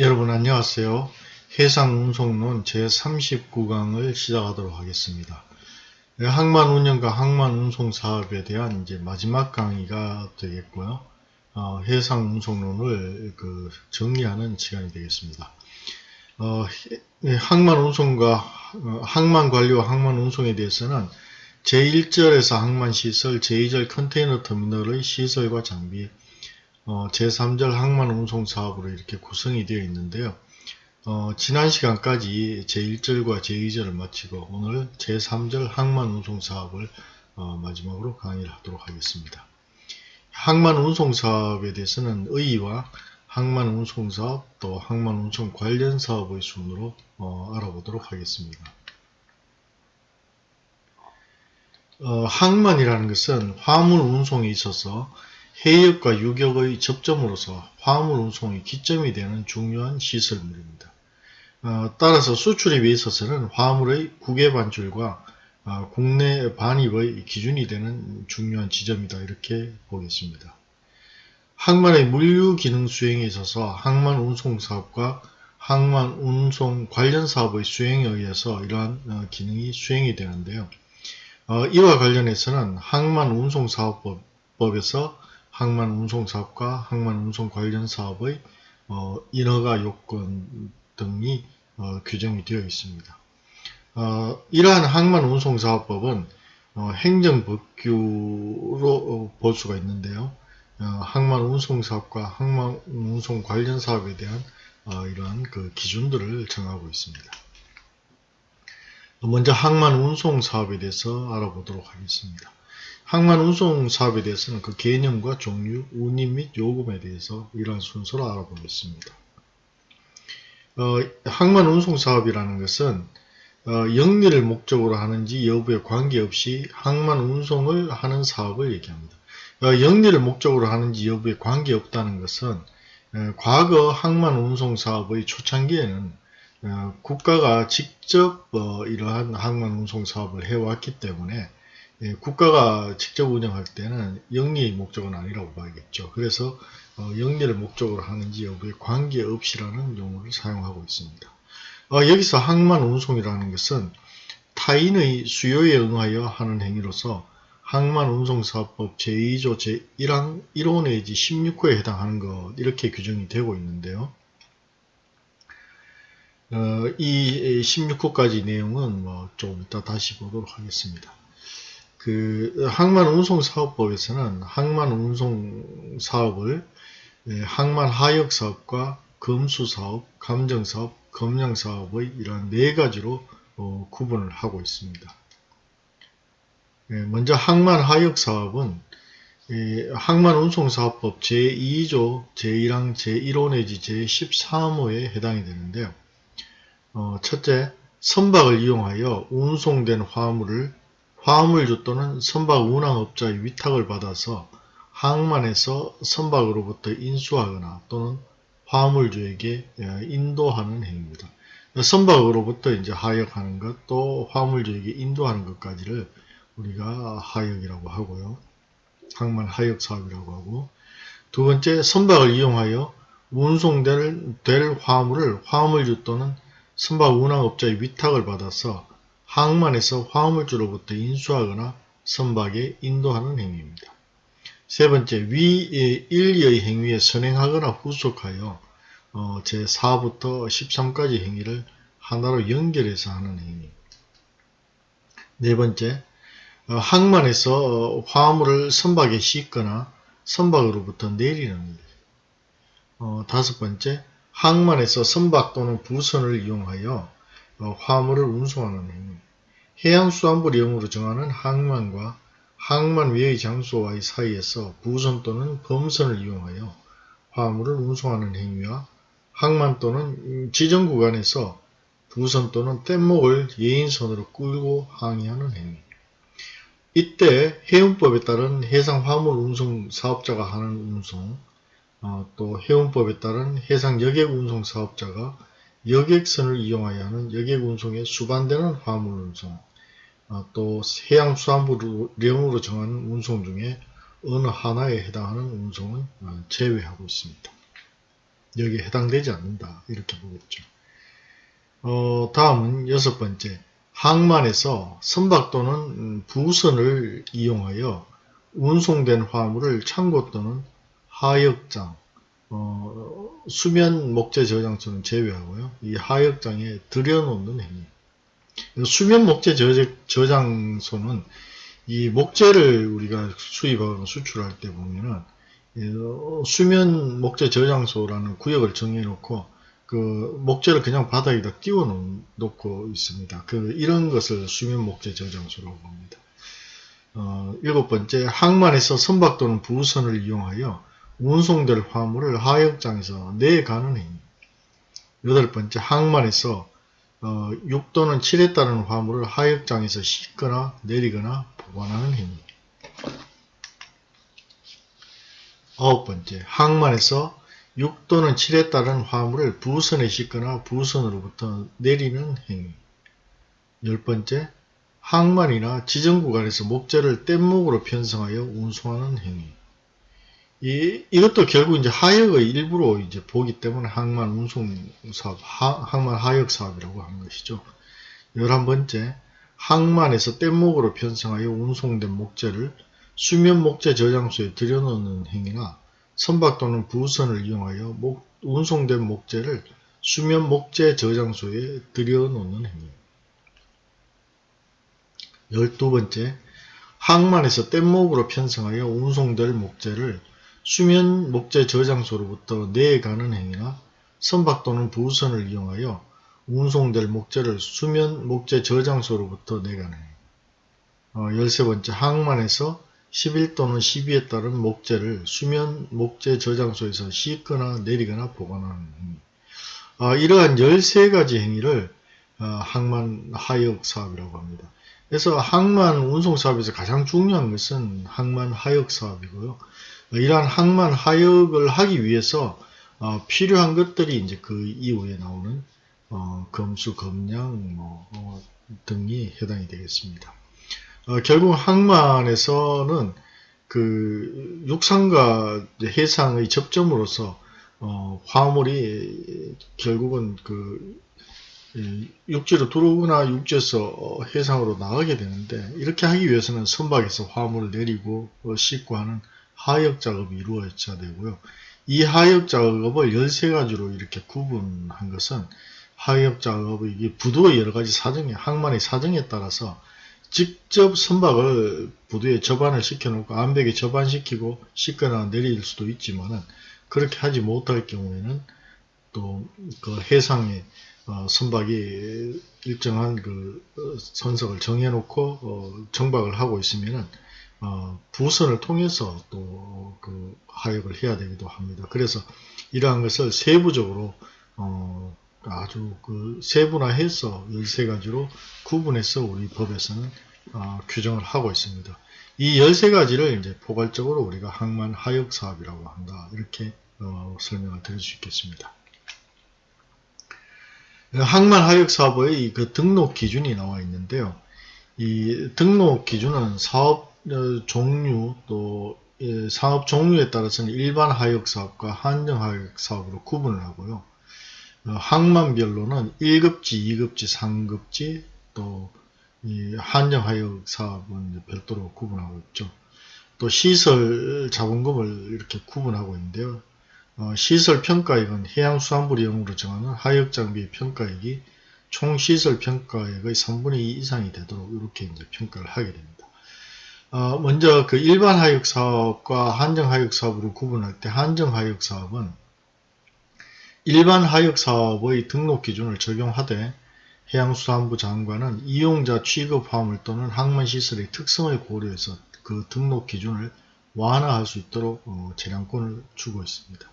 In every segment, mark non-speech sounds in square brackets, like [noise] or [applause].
여러분 안녕하세요. 해상운송론 제39강을 시작하도록 하겠습니다. 네, 항만운영과 항만운송 사업에 대한 이제 마지막 강의가 되겠고요. 어, 해상운송론을 그 정리하는 시간이 되겠습니다. 어, 항만운송과 어, 항만관리와 항만운송에 대해서는 제1절에서 항만시설, 제2절 컨테이너 터미널의 시설과 장비, 어, 제3절 항만 운송 사업으로 이렇게 구성이 되어 있는데요. 어, 지난 시간까지 제1절과 제2절을 마치고 오늘 제3절 항만 운송 사업을 어, 마지막으로 강의를 하도록 하겠습니다. 항만 운송 사업에 대해서는 의의와 항만 운송 사업 또 항만 운송 관련 사업의 순으로 어, 알아보도록 하겠습니다. 어, 항만이라는 것은 화물 운송에 있어서 해역과 유격의 접점으로서 화물 운송의 기점이 되는 중요한 시설물입니다. 어, 따라서 수출입에 있어서는 화물의 국외 반출과 어, 국내 반입의 기준이 되는 중요한 지점이다 이렇게 보겠습니다. 항만의 물류 기능 수행에 있어서 항만 운송 사업과 항만 운송 관련 사업의 수행에 의해서 이러한 어, 기능이 수행이 되는데요. 어, 이와 관련해서는 항만 운송 사업법에서 항만 운송 사업과 항만 운송 관련 사업의 어, 인허가 요건 등이 어, 규정이 되어 있습니다. 어, 이러한 항만 운송 사업법은 어, 행정법규로 어, 볼 수가 있는데요. 어, 항만 운송 사업과 항만 운송 관련 사업에 대한 이러한 그 기준들을 정하고 있습니다. 먼저 항만 운송 사업에 대해서 알아보도록 하겠습니다. 항만 운송 사업에 대해서는 그 개념과 종류, 운임 및 요금에 대해서 이러한 순서로 알아보겠습니다. 어, 항만 운송 사업이라는 것은 어, 영리를 목적으로 하는지 여부에 관계없이 항만 운송을 하는 사업을 얘기합니다. 어, 영리를 목적으로 하는지 여부에 관계없다는 것은 어, 과거 항만 운송 사업의 초창기에는 어, 국가가 직접 어, 이러한 항만 운송 사업을 해왔기 때문에 예, 국가가 직접 운영할 때는 영리의 목적은 아니라고 봐야겠죠. 그래서 어, 영리를 목적으로 하는지 여부에 관계없이라는 용어를 사용하고 있습니다. 어, 여기서 항만 운송이라는 것은 타인의 수요에 응하여 하는 행위로서 항만 운송사업법 제2조 제1항 1호 내지 16호에 해당하는 것 이렇게 규정이 되고 있는데요. 어, 이 16호까지 내용은 뭐좀 이따 다시 보도록 하겠습니다. 그 항만 운송 사업법에서는 항만 운송 사업을 예, 항만 하역 사업과 검수 사업, 감정 사업, 검량 사업의 이러한 네 가지로 어, 구분을 하고 있습니다. 예, 먼저 항만 하역 사업은 예, 항만 운송 사업법 제2조 제1항 제1호 내지 제13호에 해당이 되는데요. 어, 첫째, 선박을 이용하여 운송된 화물을 화물주 또는 선박 운항업자의 위탁을 받아서 항만에서 선박으로부터 인수하거나 또는 화물주에게 예, 인도하는 행위입니다. 선박으로부터 이제 하역하는 것, 또 화물주에게 인도하는 것까지를 우리가 하역이라고 하고요. 항만 하역 사업이라고 하고 두 번째, 선박을 이용하여 운송될 될 화물을 화물주 또는 선박 운항업자의 위탁을 받아서 항만에서 화물주로부터 인수하거나 선박에 인도하는 행위입니다. 세 번째, 위 1의 행위에 선행하거나 후속하여 어, 제4부터 13까지 행위를 하나로 연결해서 하는 행위. 네 번째, 어, 항만에서 화물을 선박에 싣거나 선박으로부터 내리는 일. 어, 다섯 번째, 항만에서 선박 또는 부선을 이용하여 어, 화물을 운송하는 행위, 해양수산부령으로 정하는 항만과 항만 외의 장소와의 사이에서 부선 또는 범선을 이용하여 화물을 운송하는 행위와 항만 또는 지정 구간에서 부선 또는 뗏목을 예인선으로 끌고 항의하는 행위. 이때 해운법에 따른 해상 화물 운송 사업자가 하는 운송, 어, 또 해운법에 따른 해상 여객 운송 사업자가 여객선을 이용하여 하는 여객 운송에 수반되는 화물 운송, 어, 또 해양수산부 령으로 정하는 운송 중에 어느 하나에 해당하는 운송은 어, 제외하고 있습니다. 여기에 해당되지 않는다. 이렇게 보겠죠. 어, 다음은 여섯 번째. 항만에서 선박 또는 음, 부선을 이용하여 운송된 화물을 창고 또는 하역장, 어, 수면 목재 저장소는 제외하고요. 이 하역장에 들여놓는 행위. 수면 목재 저장소는 이 목재를 우리가 수입하거나 수출할 때 보면은 어, 수면 목재 저장소라는 구역을 정해놓고 그 목재를 그냥 바닥에다 띄워 놓고 있습니다. 그 이런 것을 수면 목재 저장소라고 합니다. 어, 일곱 번째, 항만에서 선박 또는 부선을 이용하여 운송될 화물을 하역장에서 내가는 행위. 여덟 번째, 항만에서 어, 6 또는 7에 따른 화물을 하역장에서 싣거나 내리거나 보관하는 행위. 아홉 번째, 항만에서 6 또는 7에 따른 화물을 부선에 싣거나 부선으로부터 내리는 행위. 열 번째, 항만이나 지정 구간에서 목재를 뗏목으로 편성하여 운송하는 행위. 이, 이것도 결국 이제 하역의 일부로 이제 보기 때문에 항만 운송 사업, 하, 항만 하역 사업이라고 하는 것이죠. 열한 번째, 항만에서 뗏목으로 편성하여 운송된 목재를 수면 목재 저장소에 들여놓는 행위나 선박 또는 부선을 이용하여 목, 운송된 목재를 수면 목재 저장소에 들여놓는 행위. 열두 번째, 항만에서 뗏목으로 편성하여 운송될 목재를 수면 목재 저장소로부터 내가는 행위나 선박 또는 부선을 이용하여 운송될 목재를 수면 목재 저장소로부터 내가는 행위. 어, 열세 번째, 항만에서 11 또는 12에 따른 목재를 수면 목재 저장소에서 싣거나 내리거나 보관하는 행위. 아, 이러한 13가지 행위를 어, 항만 하역 사업이라고 합니다. 그래서 항만 운송 사업에서 가장 중요한 것은 항만 하역 사업이고요. 이러한 항만 하역을 하기 위해서 어, 필요한 것들이 이제 그 이후에 나오는 어, 검수, 검량 뭐, 어, 등이 해당이 되겠습니다. 어, 결국 항만에서는 그 육상과 해상의 접점으로서 어, 화물이 결국은 그 육지로 들어오거나 육지에서 해상으로 나가게 되는데 이렇게 하기 위해서는 선박에서 화물을 내리고 어, 싣고 하는 하역 작업이 이루어져야 되고요. 이 하역 작업을 13가지로 이렇게 구분한 것은 하역 작업의 이게 부두의 여러 가지 사정에 항만의 사정에 따라서 직접 선박을 부두에 접안을 시켜놓고 암벽에 접안시키고 씻거나 내릴 수도 있지만은 그렇게 하지 못할 경우에는 또 그 해상에 어, 선박이 일정한 그 어, 선석을 정해놓고 어, 정박을 하고 있으면은 어, 부선을 통해서 또 그 하역을 해야 되기도 합니다. 그래서 이러한 것을 세부적으로 어, 아주 그 세분화해서 13가지로 구분해서 우리 법에서는 어, 규정을 하고 있습니다. 이 13가지를 이제 포괄적으로 우리가 항만 하역 사업이라고 한다. 이렇게 어, 설명을 드릴 수 있겠습니다. 항만 하역 사업의 그 등록 기준이 나와 있는데요. 이 등록 기준은 사업 어, 종류 또 예, 사업 종류에 따라서는 일반 하역 사업과 한정 하역 사업으로 구분을 하고요. 어, 항만별로는 1급지, 2급지, 3급지, 또 한정 하역 사업은 별도로 구분하고 있죠. 또 시설 자본금을 이렇게 구분하고 있는데요. 어, 시설 평가액은 해양수산부령으로 정하는 하역 장비 평가액이 총 시설 평가액의 3분의 2 이상이 되도록 이렇게 이제 평가를 하게 됩니다. 어, 먼저 그 일반 하역 사업과 한정 하역 사업으로 구분할 때 한정 하역 사업은 일반 하역 사업의 등록 기준을 적용하되 해양수산부 장관은 이용자 취급 화물 또는 항만 시설의 특성을 고려해서 그 등록 기준을 완화할 수 있도록 어, 재량권을 주고 있습니다.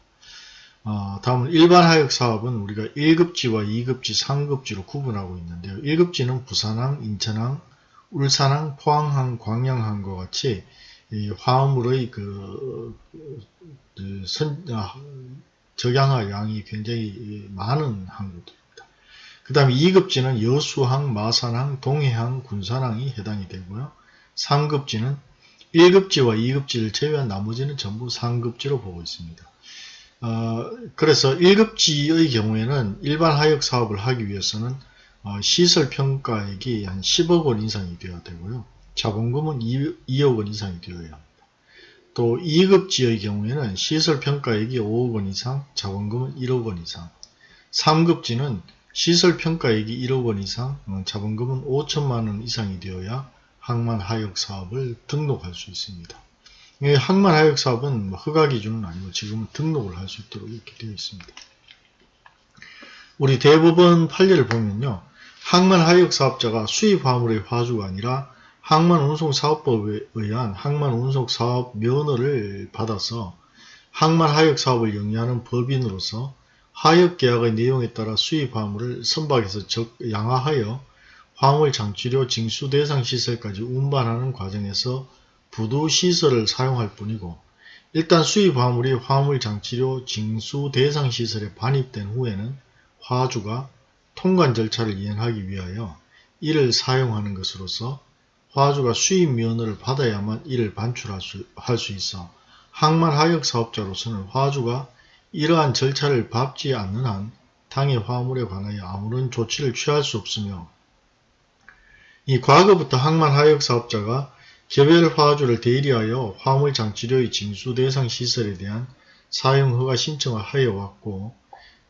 어, 다음은 일반 하역 사업은 우리가 1급지와 2급지, 3급지로 구분하고 있는데요. 1급지는 부산항, 인천항, 울산항, 포항항, 광양항과 같이 화물의 그, 그 선, 아, 적양할 양이 굉장히 많은 항구들입니다. 그 다음에 2급지는 여수항, 마산항, 동해항, 군산항이 해당이 되고요. 3급지는 1급지와 2급지를 제외한 나머지는 전부 상급지로 보고 있습니다. 어, 그래서 1급지의 경우에는 일반 하역 사업을 하기 위해서는 어, 시설 평가액이 한 10억 원 이상이 되어야 되고요. 자본금은 2, 억원 이상이 되어야 합니다. 또 2급지의 경우에는 시설 평가액이 5억 원 이상, 자본금은 1억 원 이상. 3급지는 시설 평가액이 1억 원 이상, 어, 자본금은 5천만 원 이상이 되어야 항만 하역 사업을 등록할 수 있습니다. 항만 하역 사업은 뭐 허가 기준은 아니고 지금은 등록을 할 수 있도록 이렇게 되어 있습니다. 우리 대법원 판례를 보면요. 항만 하역 사업자가 수입 화물의 화주가 아니라 항만 운송 사업법에 의한 항만 운송 사업 면허를 받아서 항만 하역 사업을 영위하는 법인으로서 하역 계약의 내용에 따라 수입 화물을 선박에서 양화하여 화물 장치료 징수 대상 시설까지 운반하는 과정에서 부두 시설을 사용할 뿐이고 일단 수입 화물이 화물 장치료 징수 대상 시설에 반입된 후에는 화주가 통관 절차를 이행하기 위하여 이를 사용하는 것으로서 화주가 수입 면허를 받아야만 이를 반출할 수, 할수 있어 항만 하역 사업자로서는 화주가 이러한 절차를 밟지 않는 한 당해 화물에 관하여 아무런 조치를 취할 수 없으며 이 과거부터 항만 하역 사업자가 개별 화주를 대리하여 화물 장치료의 징수 대상 시설에 대한 사용 허가 신청을 하여 왔고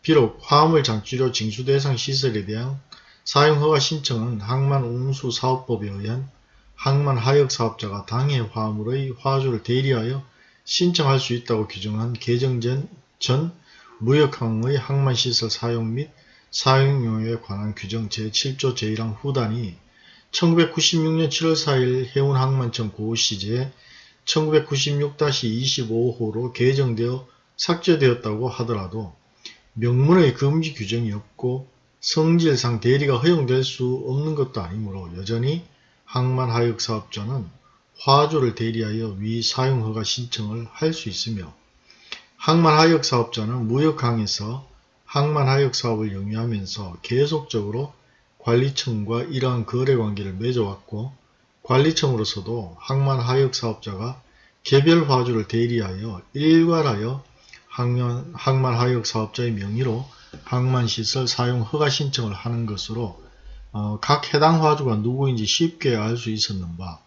비록 화물 장치료 징수 대상 시설에 대한 사용 허가 신청은 항만 운수 사업법에 의한 항만 하역 사업자가 당해 화물의 화주를 대리하여 신청할 수 있다고 규정한 개정전 전 무역항의 항만시설 사용 및 사용용에 관한 규정 제7조 제1항 후단이 1996년 7월 4일 해운항만청 고시제 1996-25호로 개정되어 삭제되었다고 하더라도 명문의 금지 규정이 없고 성질상 대리가 허용될 수 없는 것도 아니므로 여전히 항만하역사업자는 화주를 대리하여 위 사용허가 신청을 할 수 있으며 항만하역사업자는 무역항에서 항만하역사업을 영위하면서 계속적으로 관리청과 이러한 거래관계를 맺어왔고 관리청으로서도 항만하역사업자가 개별 화주를 대리하여 일괄하여 항만, 항만하역 사업자의 명의로 항만시설 사용 허가 신청을 하는 것으로 어, 각 해당 화주가 누구인지 쉽게 알 수 있었는 바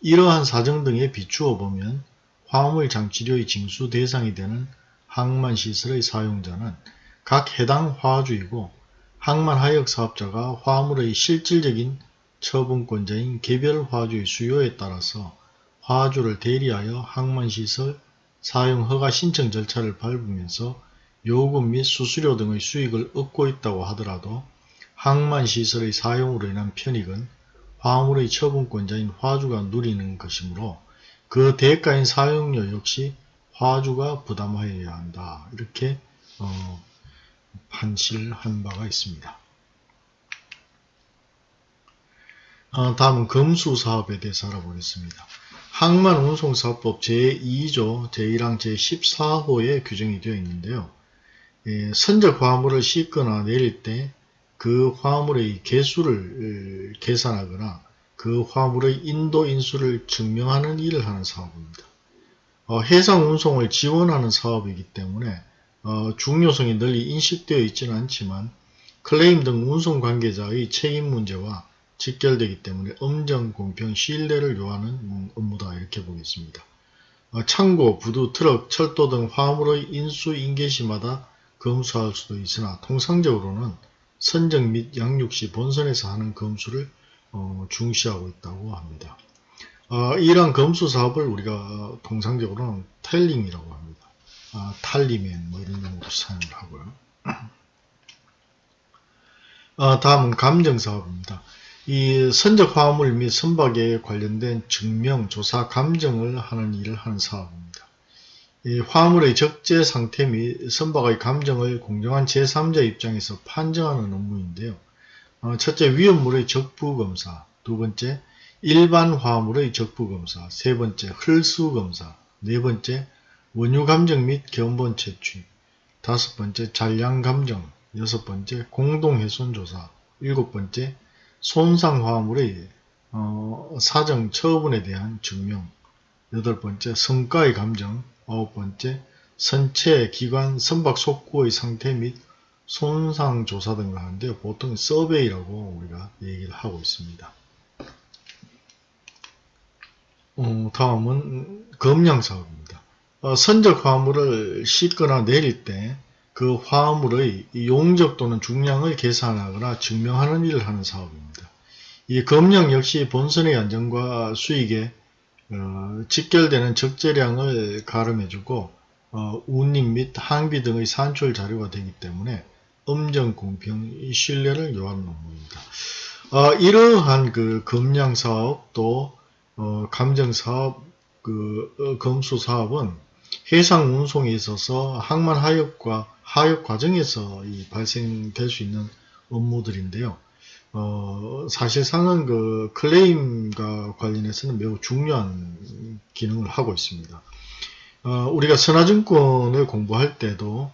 이러한 사정 등에 비추어 보면 화물 장치료의 징수 대상이 되는 항만시설의 사용자는 각 해당 화주이고 항만 하역 사업자가 화물의 실질적인 처분권자인 개별 화주의 수요에 따라서 화주를 대리하여 항만시설 사용 허가 신청 절차를 밟으면서 요금 및 수수료 등의 수익을 얻고 있다고 하더라도 항만시설의 사용으로 인한 편익은 화물의 처분권자인 화주가 누리는 것이므로 그 대가인 사용료 역시 화주가 부담하여야 한다. 이렇게 어, 판실한 바가 있습니다. 어, 다음은 검수사업에 대해서 알아보겠습니다. 항만운송사업법 제2조 제1항 제14호에 규정이 되어 있는데요. 예, 선적 화물을 싣거나 내릴 때 그 화물의 개수를 계산하거나 그 화물의 인도 인수를 증명하는 일을 하는 사업입니다. 어, 해상 운송을 지원하는 사업이기 때문에 어, 중요성이 널리 인식되어 있지는 않지만 클레임 등 운송 관계자의 책임 문제와 직결되기 때문에 엄정, 공평, 신뢰를 요하는 업무다 이렇게 보겠습니다. 어, 창고, 부두, 트럭, 철도 등 화물의 인수, 인계시마다 검수할 수도 있으나 통상적으로는 선정 및 양육 시 본선에서 하는 검수를 어, 중시하고 있다고 합니다. 어, 이러한 검수 사업을 우리가 통상적으로는 텔링이라고 합니다. 아, 탈리맨 뭐 이런 용어로 사용을 하고요. 아, [clears throat] 다음은 감정사업입니다. 이 선적 화물 및 선박에 관련된 증명, 조사, 감정을 하는 일을 하는 사업입니다. 이 화물의 적재 상태 및 선박의 감정을 공정한 제3자 입장에서 판정하는 업무인데요. 어, 첫째, 위험물의 적부검사, 두 번째, 일반 화물의 적부검사, 세 번째, 흘수검사, 네 번째, 원유 감정 및 견본 채취. 다섯 번째 잔량 감정. 여섯 번째 공동 훼손 조사. 일곱 번째 손상 화물의 어, 사정 처분에 대한 증명 여덟 번째 성과의 감정 아홉 번째 선체, 기관, 선박 속구의 상태 및 손상 조사 등을 하는데 보통 서베이라고 우리가 얘기를 하고 있습니다. 어, 다음은 검량 사업입니다. 어, 선적 화물을 싣거나 내릴 때 그 화물의 용적 또는 중량을 계산하거나 증명하는 일을 하는 사업입니다. 이 검량 역시 본선의 안전과 수익에 어, 직결되는 적재량을 가름해주고 어, 운임 및 항비 등의 산출 자료가 되기 때문에 엄정 공평 신뢰를 요하는 업무입니다. 어, 이러한 그 검량 사업 또 어, 감정 사업 그 어, 검수 사업은 해상 운송에 있어서 항만 하역과 하역 과정에서 이 발생될 수 있는 업무들인데요. 어, 사실상은 그 클레임과 관련해서는 매우 중요한 기능을 하고 있습니다. 어, 우리가 선화증권을 공부할 때도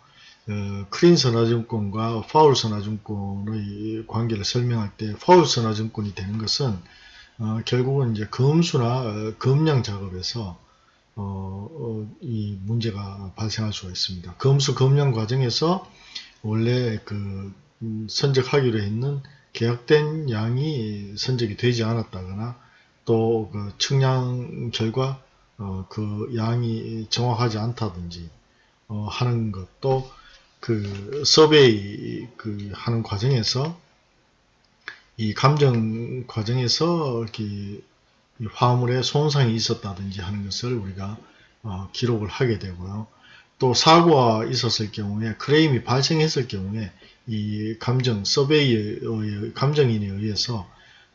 어, 크린 선화증권과 파울 선화증권의 관계를 설명할 때 파울 선화증권이 되는 것은 어, 결국은 이제 검수나 어, 검량 작업에서 어, 어, 이 문제가 발생할 수가 있습니다. 검수 검량 과정에서 원래 그 음, 선적하기로 했는 계약된 양이 선적이 되지 않았다거나 또 그 측량 결과 어, 그 양이 정확하지 않다든지 어, 하는 것도 그 서베이 그 하는 과정에서 이 감정 과정에서 이렇게 화물에 손상이 있었다든지 하는 것을 우리가 어, 기록을 하게 되고요. 또 사고가 있었을 경우에 크레임이 발생했을 경우에 이 감정 서베이의 감정인에 의해서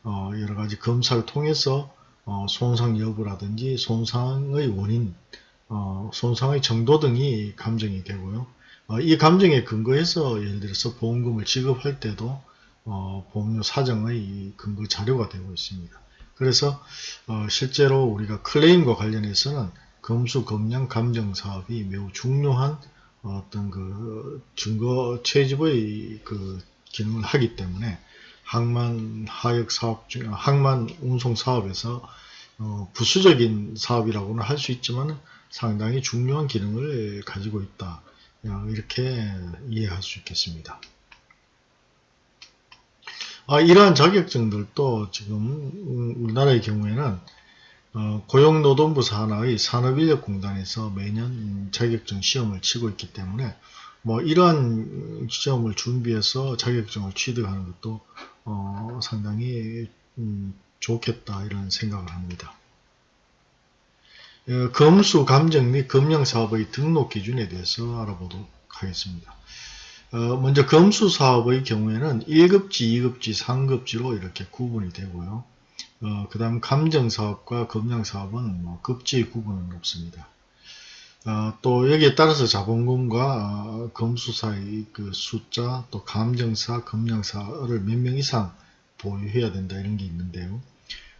어, 여러 가지 검사를 통해서 어, 손상 여부라든지 손상의 원인, 어, 손상의 정도 등이 감정이 되고요. 어, 이 감정에 근거해서 예를 들어서 보험금을 지급할 때도 어, 보험료 사정의 근거 자료가 되고 있습니다. 그래서 어, 실제로 우리가 클레임과 관련해서는 검수, 검량, 감정 사업이 매우 중요한 어떤 그 증거 채집의 그 기능을 하기 때문에 항만 하역 사업 중 항만 운송 사업에서 어, 부수적인 사업이라고는 할 수 있지만 상당히 중요한 기능을 가지고 있다. 이렇게 이해할 수 있겠습니다. 아, 이러한 자격증들도 지금 우리나라의 경우에는 어, 고용노동부 산하의 산업인력공단에서 매년 자격증 시험을 치고 있기 때문에 뭐 이러한 시험을 준비해서 자격증을 취득하는 것도 어, 상당히 음, 좋겠다 이런 생각을 합니다. 어, 검수, 감정 및 검량사업의 등록 기준에 대해서 알아보도록 하겠습니다. 어, 먼저 검수 사업의 경우에는 1급지, 2급지, 3급지로 이렇게 구분이 되고요. 어, 그 다음 감정사업과 검량사업은 뭐 급지의 구분은 없습니다. 어, 또 여기에 따라서 자본금과 어, 검수사의 그 숫자, 또 감정사, 검량사를 몇 명 이상 보유해야 된다 이런 게 있는데요.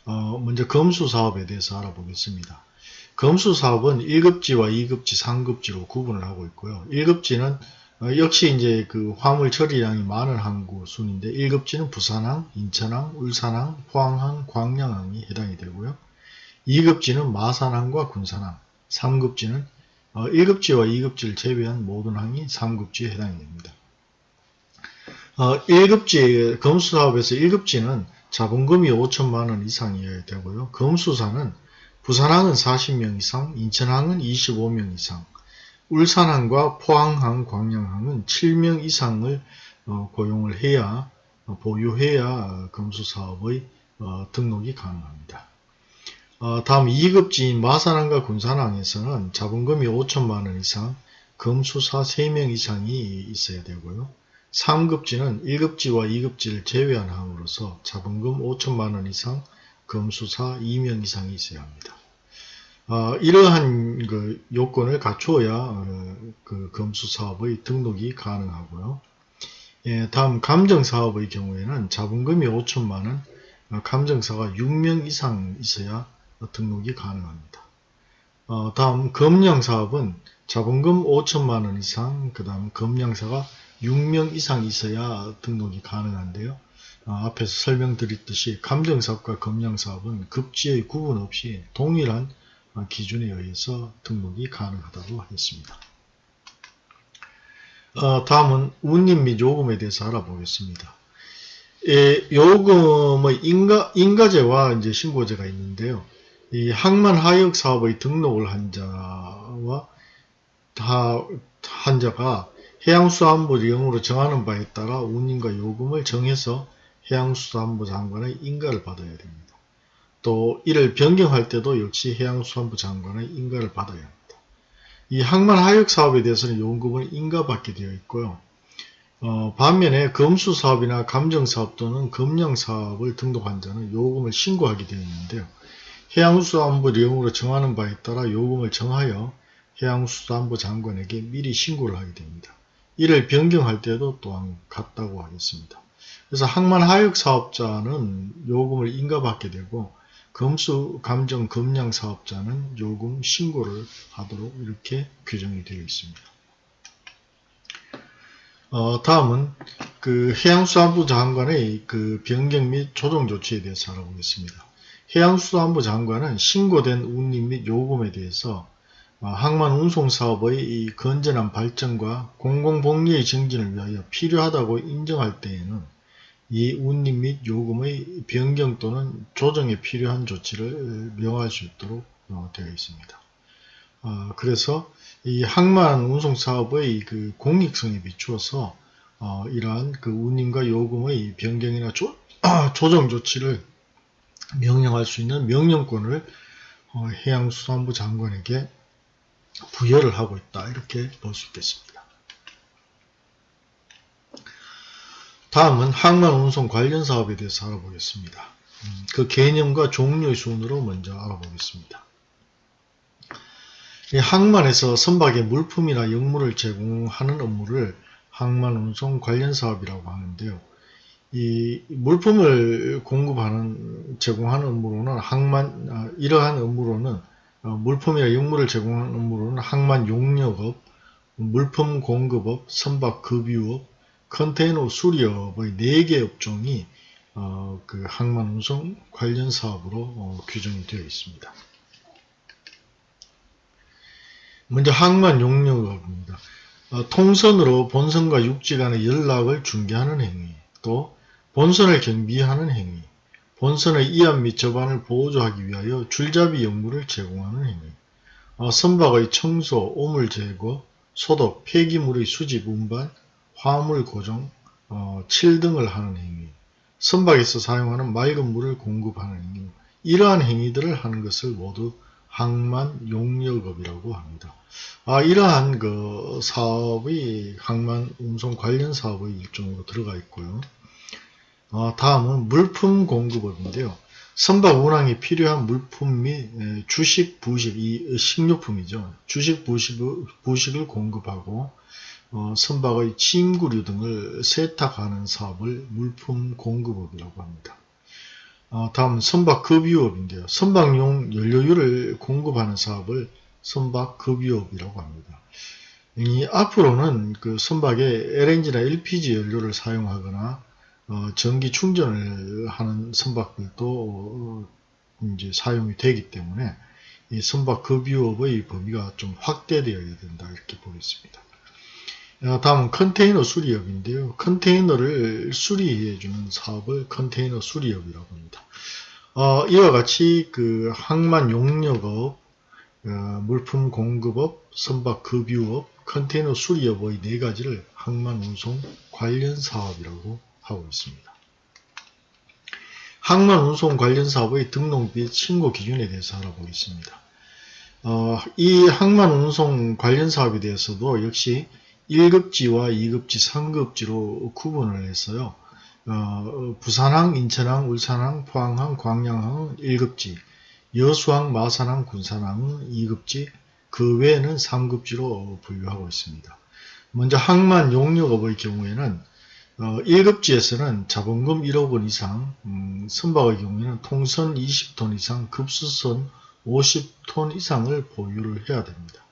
어, 먼저 검수사업에 대해서 알아보겠습니다. 검수사업은 1급지와 2급지, 3급지로 구분을 하고 있고요. 1급지는 어, 역시 이제 그 화물 처리량이 많은 항구 순인데 1급지는 부산항, 인천항, 울산항, 포항항, 광양항이 해당이 되고요. 2급지는 마산항과 군산항, 3급지는 어, 1급지와 2급지를 제외한 모든 항이 3급지에 해당이 됩니다. 어, 1급지 검수사업에서 1급지는 자본금이 5천만원 이상이어야 되고요. 검수사는 부산항은 40명 이상, 인천항은 25명 이상, 울산항과 포항항, 광양항은 7명 이상을 어, 고용을 해야 어, 보유해야 검수사업의 어, 등록이 가능합니다. 다음 2급지인 마산항과 군산항에서는 자본금이 5천만원 이상, 검수사 3명 이상이 있어야 되고요. 3급지는 1급지와 2급지를 제외한 항으로서 자본금 5천만원 이상, 검수사 2명 이상이 있어야 합니다. 어, 이러한 그 요건을 갖추어야 어, 그 검수 사업의 등록이 가능하고요. 예, 다음 감정 사업의 경우에는 자본금이 5천만 원, 어, 감정사가 6명 이상 있어야 등록이 가능합니다. 어, 다음 검량 사업은 자본금 5천만 원 이상, 그 다음 검량사가 6명 이상 있어야 등록이 가능한데요. 어, 앞에서 설명드렸듯이 감정사업과 검량사업은 급지의 구분 없이 동일한 기준에 의해서 등록이 가능하다고 하겠습니다. 어, 다음은 운임 및 요금에 대해서 알아보겠습니다. 예, 요금의 인가, 인가제와 이제 신고제가 있는데요. 이 항만 하역 사업의 등록을 한 자와 다, 한 자가 해양수산부 영으로 정하는 바에 따라 운임과 요금을 정해서 해양수산부 장관의 인가를 받아야 됩니다. 또 이를 변경할 때도 역시 해양수산부 장관의 인가를 받아야 합니다. 이 항만 하역 사업에 대해서는 요금을 인가받게 되어 있고요. 어, 반면에 검수 사업이나 감정 사업 또는 검량 사업을 등록한 자는 요금을 신고하게 되어 있는데요. 해양수산부 내용으로 정하는 바에 따라 요금을 정하여 해양수산부 장관에게 미리 신고를 하게 됩니다. 이를 변경할 때도 또한 같다고 하겠습니다. 그래서 항만 하역 사업자는 요금을 인가받게 되고 검수 감정 검량 사업자는 요금 신고를 하도록 이렇게 규정이 되어 있습니다. 어, 다음은 그 해양수산부 장관의 그 변경 및 조정 조치에 대해서 알아보겠습니다. 해양수산부 장관은 신고된 운임 및 요금에 대해서 어, 항만 운송 사업의 이 건전한 발전과 공공복리의 증진을 위하여 필요하다고 인정할 때에는 이 운임 및 요금의 변경 또는 조정에 필요한 조치를 명할 수 있도록 어, 되어 있습니다. 어, 그래서 이 항만 운송 사업의 그 공익성에 비추어서 이러한 그 운임과 요금의 변경이나 조, [clears throat] 조정 조치를 명령할 수 있는 명령권을 해양수산부 장관에게 부여를 하고 있다. 이렇게 볼 수 있겠습니다. 다음은 항만 운송 관련 사업에 대해서 알아보겠습니다. 음, 그 개념과 종류의 순으로 먼저 알아보겠습니다. 항만에서 선박의 물품이나 역물을 제공하는 업무를 항만 운송 관련 사업이라고 하는데요. 이 물품을 공급하는 제공하는 업무로는 항만 아, 이러한 업무로는 어, 물품이나 역물을 제공하는 업무로는 항만 용역업, 물품 공급업, 선박 급유업, 컨테이너 수리업의 4개 업종이 어, 그 항만 운송 관련 사업으로 어, 규정이 되어 있습니다. 먼저 항만 용역업입니다. 어, 통선으로 본선과 육지 간의 연락을 중개하는 행위, 또 본선을 경비하는 행위, 본선의 이안 및 저반을 보조하기 위하여 줄잡이 역무를 제공하는 행위, 어, 선박의 청소, 오물 제거, 소독, 폐기물의 수집, 운반, 화물 고정, 어, 7등을 하는 행위, 선박에서 사용하는 맑은 물을 공급하는 행위, 이러한 행위들을 하는 것을 모두 항만 용역업이라고 합니다. 아, 이러한 그 사업이 항만 운송 관련 사업의 일종으로 들어가 있고요. 어, 다음은 물품 공급업인데요. 선박 운항에 필요한 물품 및 주식, 부식, 이 식료품이죠. 주식, 부식, 부식을 공급하고 어, 선박의 침구류 등을 세탁하는 사업을 물품 공급업이라고 합니다. 어, 다음 선박 급유업인데요. 선박용 연료유를 공급하는 사업을 선박 급유업이라고 합니다. 이 앞으로는 그 선박에 LNG나 LPG 연료를 사용하거나 어, 전기 충전을 하는 선박들도 어, 이제 사용이 되기 때문에 이 선박 급유업의 범위가 좀 확대되어야 된다 이렇게 보겠습니다. 어, 다음은 컨테이너 수리업인데요. 컨테이너를 수리해주는 사업을 컨테이너 수리업이라고 합니다. 어, 이와 같이 그 항만 용역업, 어, 물품 공급업, 선박 급유업, 컨테이너 수리업의 네 가지를 항만 운송 관련 사업이라고 하고 있습니다. 항만 운송 관련 사업의 등록 및 신고 기준에 대해서 알아보겠습니다. 어, 이 항만 운송 관련 사업에 대해서도 역시 1급지와 2급지, 3급지로 구분을 했어요. 어, 부산항, 인천항, 울산항, 포항항, 광양항은 1급지, 여수항, 마산항, 군산항은 2급지, 그 외에는 3급지로 분류하고 있습니다. 먼저 항만 용역업의 경우에는 어, 1급지에서는 자본금 1억 원 이상, 음, 선박의 경우에는 통선 20톤 이상, 급수선 50톤 이상을 보유를 해야 됩니다.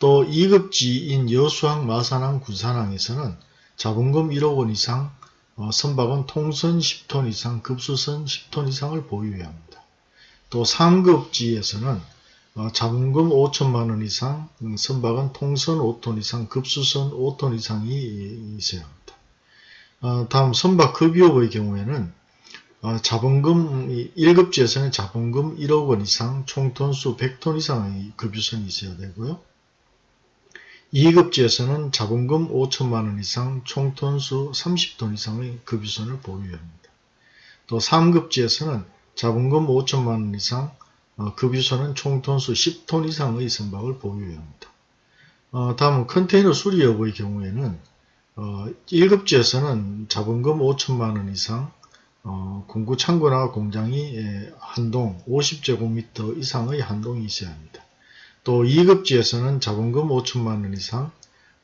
또 2급지인 여수항, 마산항, 군산항에서는 자본금 1억 원 이상, 어, 선박은 통선 10톤 이상, 급수선 10톤 이상을 보유해야 합니다. 또 3급지에서는 어, 자본금 5천만 원 이상, 음, 선박은 통선 5톤 이상, 급수선 5톤 이상이 있어야 합니다. 어, 다음 선박 급유업의 경우에는 어, 자본금 1급지에서는 자본금 1억 원 이상, 총톤수 100톤 이상의 급유선이 있어야 되고요. 2급지에서는 자본금 5천만 원 이상, 총톤수 30톤 이상의 급유선을 보유해야 합니다. 또 3급지에서는 자본금 5천만 원 이상, 어, 급유선은 총톤수 10톤 이상의 선박을 보유해야 합니다. 어, 다음은 컨테이너 수리 여부의 경우에는 어, 1급지에서는 자본금 5천만 원 이상, 어, 공구 창고나 공장이 예, 한동 50제곱미터 이상의 한동이 있어야 합니다. 또 2급지에서는 자본금 5천만 원 이상,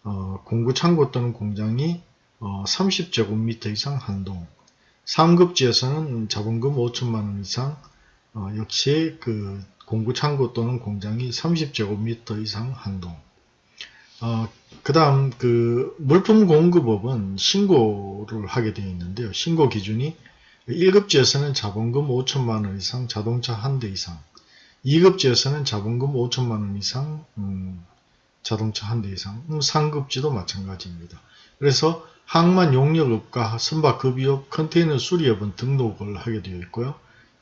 어, 공구 창고 또는 공장이 어, 30제곱미터 이상 한동, 3급지에서는 자본금 5천만 원 이상, 어, 역시 그 공구 창고 또는 공장이 30제곱미터 이상 한동. 어, 그 다음 그 물품 공급업은 신고를 하게 되어 있는데요. 신고 기준이 1급지에서는 자본금 5천만 원 이상 자동차 한 대 이상 2급지에서는 자본금 5천만 원 이상 음, 자동차 한 대 이상 음, 상급지도 마찬가지입니다. 그래서 항만 용역업과 선박급유업, 컨테이너 수리업은 등록을 하게 되어 있고요.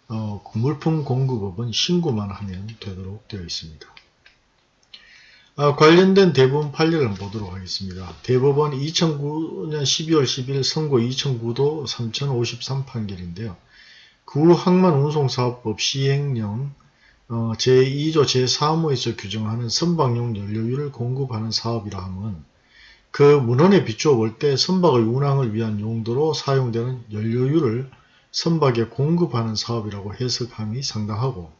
어, 물품 공급업은 신고만 하면 되도록 되어 있습니다. 아, 관련된 대법원 판례를 보도록 하겠습니다. 대법원 2009년 12월 10일 선고 2009도 3053 판결인데요. 구 항만 운송사업법 시행령 어, 제2조 제3호에서 규정하는 선박용 연료유를 공급하는 사업이라 함은 그 문헌에 비추어 볼 때 선박의 운항을 위한 용도로 사용되는 연료유를 선박에 공급하는 사업이라고 해석함이 상당하고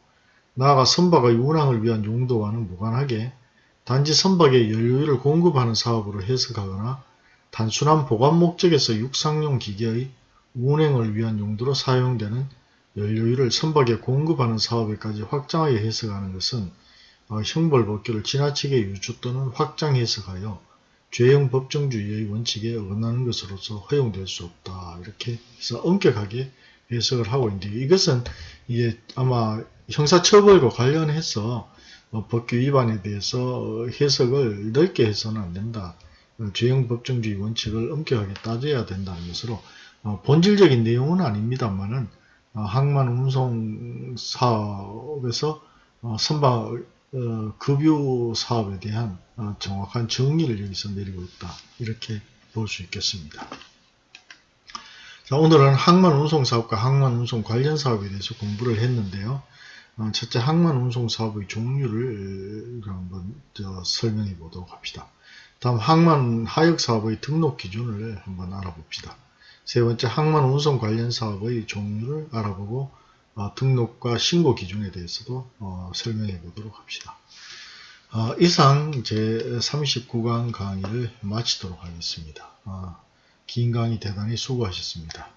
나아가 선박의 운항을 위한 용도와는 무관하게 단지 선박에 연료유를 공급하는 사업으로 해석하거나 단순한 보관 목적에서 육상용 기계의 운행을 위한 용도로 사용되는 연료유를 선박에 공급하는 사업에까지 확장하여 해석하는 것은 어, 형벌 법규를 지나치게 유추 또는 확장 해석하여 죄형 법정주의의 원칙에 어긋나는 것으로서 허용될 수 없다. 이렇게 해서 엄격하게 해석을 하고 있는데 이것은 이게 아마 형사처벌과 관련해서 어, 법규 위반에 대해서 해석을 넓게 해서는 안 된다. 죄형 법정주의 원칙을 엄격하게 따져야 된다는 것으로 어, 본질적인 내용은 아닙니다만은 어, 항만 운송 사업에서 선박 급유 사업에 대한 정확한 정의를 여기서 내리고 있다. 이렇게 볼 수 있겠습니다. 자, 오늘은 항만 운송 사업과 항만 운송 관련 사업에 대해서 공부를 했는데요. 어, 첫째 항만 운송 사업의 종류를 한번 설명해 보도록 합시다. 다음 항만 하역 사업의 등록 기준을 한번 알아봅시다. 세 번째 항만 운송 관련 사업의 종류를 알아보고 어, 등록과 신고 기준에 대해서도 어, 설명해 보도록 합시다. 어, 이상 제 39강 강의를 마치도록 하겠습니다. 어, 긴 강의 대단히 수고하셨습니다.